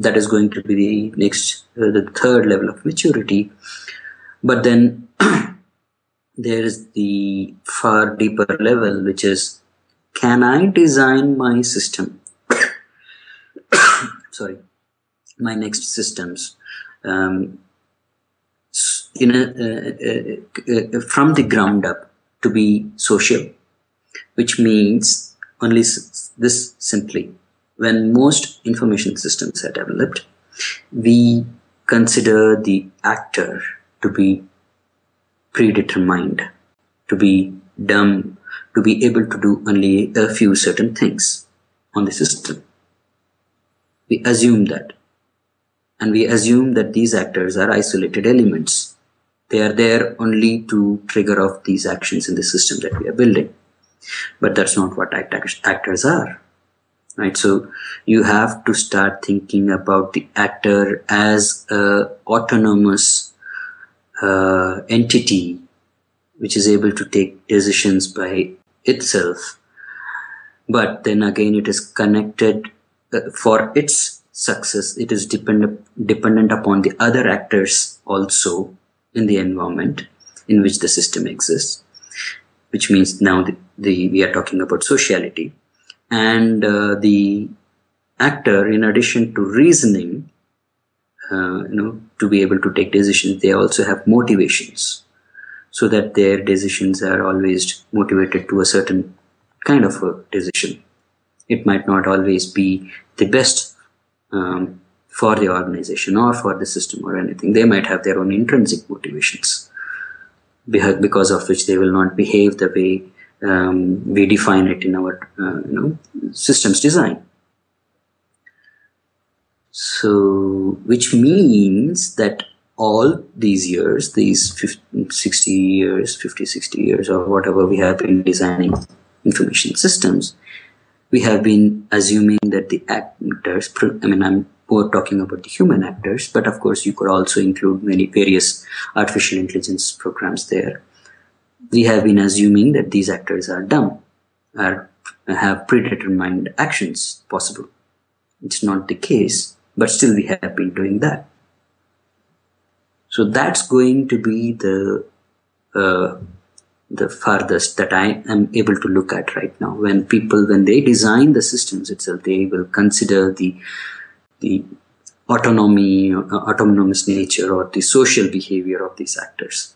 that is going to be the next, uh, the third level of maturity. But then there is the far deeper level, which is can I design my system? Sorry, my next systems um, in a, uh, uh, uh, from the ground up to be social, which means only this simply when most information systems are developed, we consider the actor to be predetermined, to be dumb, to be able to do only a few certain things on the system. We assume that. And we assume that these actors are isolated elements. They are there only to trigger off these actions in the system that we are building. But that's not what act actors are. Right? So you have to start thinking about the actor as a autonomous uh, entity which is able to take decisions by itself but then again it is connected uh, for its success it is dependent dependent upon the other actors also in the environment in which the system exists which means now the, the we are talking about sociality and uh, the actor in addition to reasoning uh, you know to be able to take decisions they also have motivations. So that their decisions are always motivated to a certain kind of a decision. It might not always be the best um, for the organization or for the system or anything. They might have their own intrinsic motivations because of which they will not behave the way um, we define it in our uh, you know systems design. So which means that all these years these 50, 60 years 50 60 years or whatever we have been designing information systems we have been assuming that the actors i mean i'm more talking about the human actors but of course you could also include many various artificial intelligence programs there we have been assuming that these actors are dumb, are have predetermined actions possible. It's not the case, but still we have been doing that. So that's going to be the uh, the farthest that I am able to look at right now. When people, when they design the systems itself, they will consider the the autonomy, uh, autonomous nature, or the social behavior of these actors